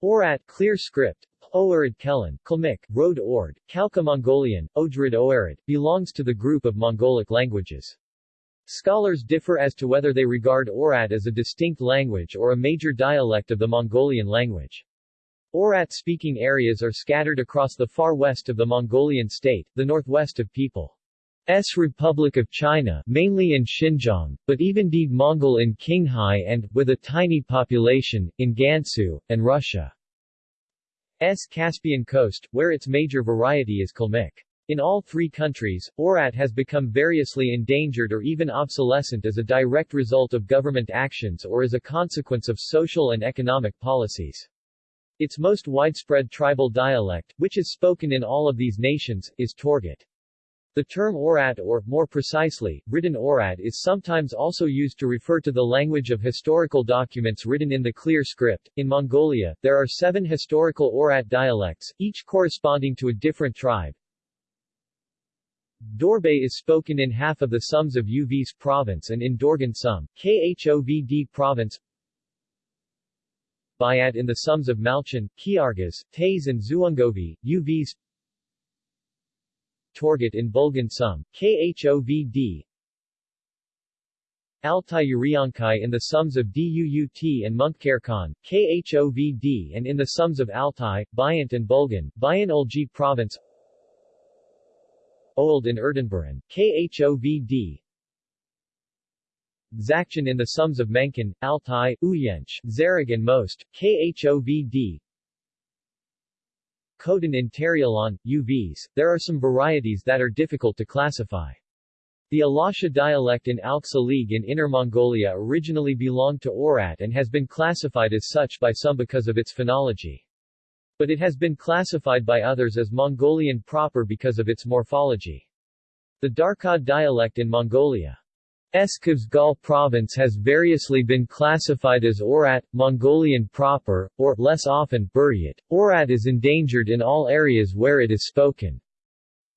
Oirat clear script, Oirid Kelen, Kalmyk, Road Ord, Khalkha Mongolian, Ojrid Oirid, belongs to the group of Mongolic languages. Scholars differ as to whether they regard Oirat as a distinct language or a major dialect of the Mongolian language. Oirat-speaking areas are scattered across the far west of the Mongolian state, the northwest of People's Republic of China mainly in Xinjiang, but even deed Mongol in Qinghai and, with a tiny population, in Gansu, and Russia's Caspian coast, where its major variety is Kalmyk. In all three countries, Oirat has become variously endangered or even obsolescent as a direct result of government actions or as a consequence of social and economic policies. Its most widespread tribal dialect, which is spoken in all of these nations, is Torgut. The term Oirat or, more precisely, written Oirat is sometimes also used to refer to the language of historical documents written in the clear script. In Mongolia, there are seven historical Oirat dialects, each corresponding to a different tribe. Dorbe is spoken in half of the Sums of Uvs province and in Dorgan Sum, Khovd province. Bayat in the Sums of Malchin, Khyargas, Tays and Zuungovi, UVs Torgut in Bulgan Sum, Khovd Altai Uriankai in the Sums of Duut and Munkkarkhan, Khovd and in the Sums of Altai, Bayant and Bulgan, Bayan-Ölgii Province. Old in Erdeneburen, Khovd Zakchan in the Sums of Menken, Altai, Uyench, Zarag and Most, Khovd Khotan Tarialan, UVs, there are some varieties that are difficult to classify. The Alasha dialect in Alxa League in Inner Mongolia originally belonged to Oirat and has been classified as such by some because of its phonology. But it has been classified by others as Mongolian proper because of its morphology. The Darkad dialect in Mongolia Eskavsgal province has variously been classified as Oirat, Mongolian proper, or, less often, Buryat. Oirat is endangered in all areas where it is spoken.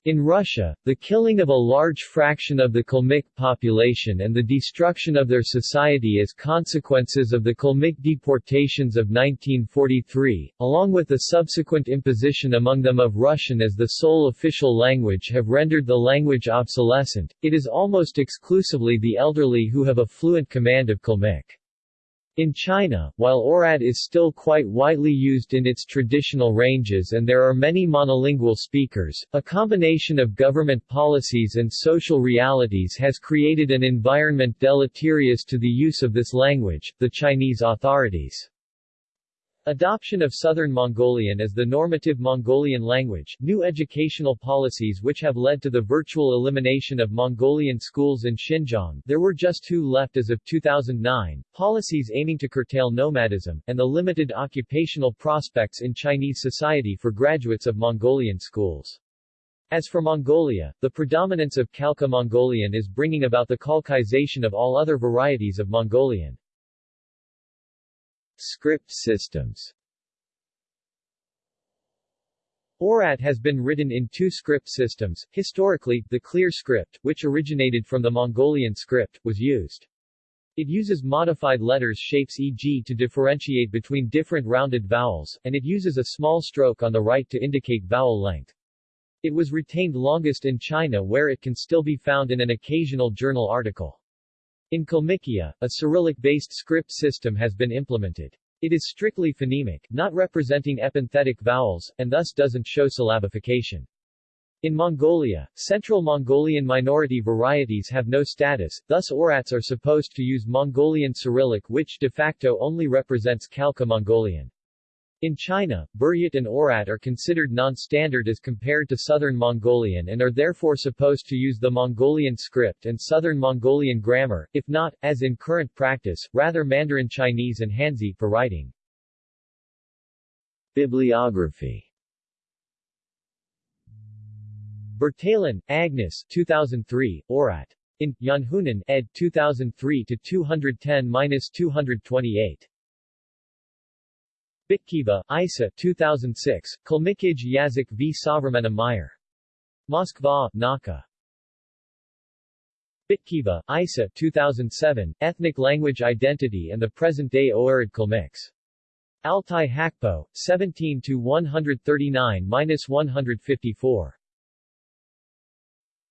In Russia, the killing of a large fraction of the Kalmyk population and the destruction of their society as consequences of the Kalmyk deportations of 1943, along with the subsequent imposition among them of Russian as the sole official language have rendered the language obsolescent. It is almost exclusively the elderly who have a fluent command of Kalmyk. In China, while Oirat is still quite widely used in its traditional ranges and there are many monolingual speakers, a combination of government policies and social realities has created an environment deleterious to the use of this language, the Chinese authorities. Adoption of Southern Mongolian as the normative Mongolian language, new educational policies which have led to the virtual elimination of Mongolian schools in Xinjiang there were just two left as of 2009, policies aiming to curtail nomadism, and the limited occupational prospects in Chinese society for graduates of Mongolian schools. As for Mongolia, the predominance of Khalkha Mongolian is bringing about the Khalkization of all other varieties of Mongolian. Script systems Oirat has been written in two script systems. Historically, the clear script, which originated from the Mongolian script, was used. It uses modified letters shapes e.g. to differentiate between different rounded vowels, and it uses a small stroke on the right to indicate vowel length. It was retained longest in China where it can still be found in an occasional journal article. In Kalmykia, a Cyrillic-based script system has been implemented. It is strictly phonemic, not representing epenthetic vowels, and thus doesn't show syllabification. In Mongolia, Central Mongolian minority varieties have no status, thus Oirats are supposed to use Mongolian Cyrillic which de facto only represents Khalkha Mongolian. In China, Buryat and Oirat are considered non-standard as compared to Southern Mongolian and are therefore supposed to use the Mongolian script and Southern Mongolian grammar, if not, as in current practice, rather Mandarin Chinese and Hanzi for writing. Bibliography Bertalan, Agnes 2003, Oirat. In, Janhunen, ed. 2003-210-228. Bitkiva, Isa 2006, Kalmykij Yazik v Sovramena Meyer. Moskva, Nauka. Bitkiva, Isa 2007, Ethnic Language Identity and the Present-Day Oirid Kalmyks. Altai Hakpo, 17 to 139-154.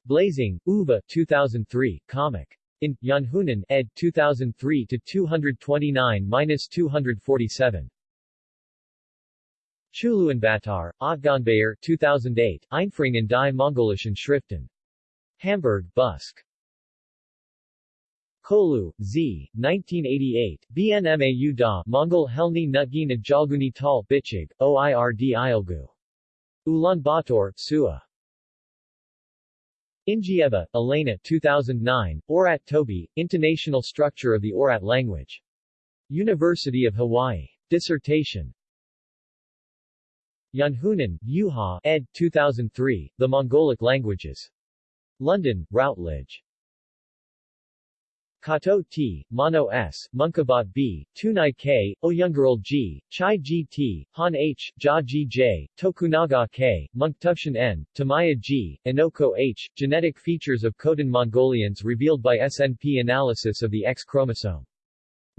Blazing, Uva 2003, comic. In Janhunen, ed. 2003 to 229-247. Schuluenbatar, Ottgonbayer, 2008, Einführung in die Mongolischen Schriften. Hamburg, Buske. Kolu, Z. 1988, BNMAU da Mongol Helni Nutgina Jalguni Tal Bichig, OIRD Ilgu. Ulaanbaatar, Sua. Ingieva, Elena 2009, Oirat Toby, Intonational Structure of the Oirat Language. University of Hawaii. Dissertation. Janhunen, Juha, ed. 2003, The Mongolic Languages. London, Routledge. Kato T, Mono S, Munkabat B, Tunai K, Oyungaral G, Chai G T, Han H, Ja G J, Tokunaga K, Munktukshan N, Tamaya G, Inoko H. Genetic features of Khotan Mongolians revealed by SNP analysis of the X chromosome.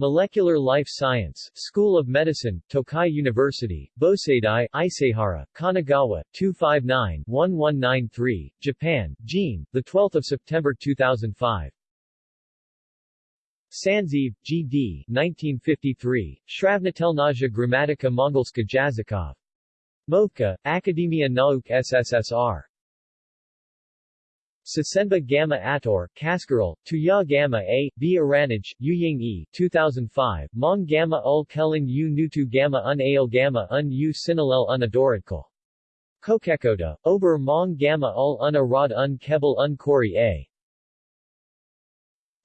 Molecular Life Science, School of Medicine, Tokai University, Boseidai, Isehara, Kanagawa, 259-1193, Japan, Gene, 12 September 2005. Sanzeev, G.D. 1953, Shravnatelnaja Grammatica Mongolska Jazikov. Movka, Akademia Nauk SSSR. Sasenba Gamma Ator, Kaskaral, Tuya Gamma A, B Aranaj, Yuying E, 2005, Mong Gamma Ul Kelin U Nutu Gamma Un Ail Gamma Un U Sinalel Un. Kokekoda, Ober Mong Gamma Ul Un Arad Un Kebel Un Kori A.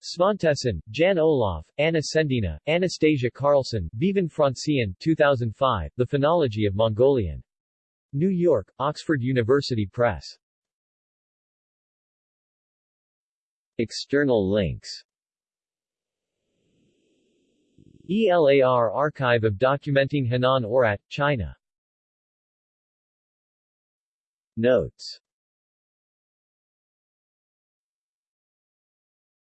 Svantesson, Jan-Olof, Anna Sendina, Anastasia Carlson, Bevan Francian, 2005, The Phonology of Mongolian. New York, Oxford University Press. External links. ELAR Archive of Documenting Henan Oirat, China. Notes